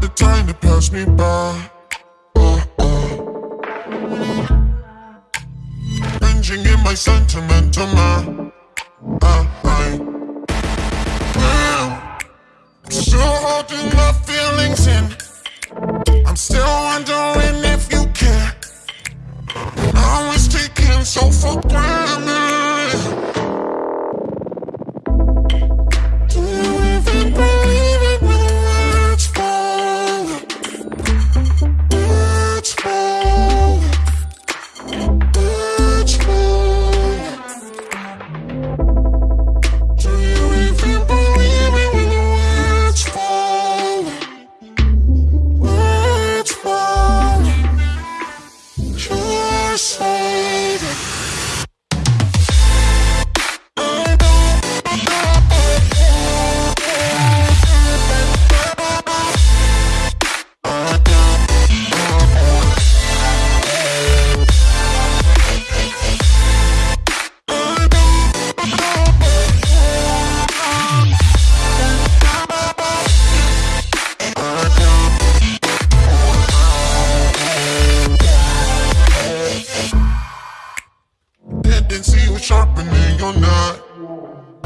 the time to pass me by. Uh. Cringing in my sentimental mind. I, I'm still holding my feelings in. Sharpening your knife.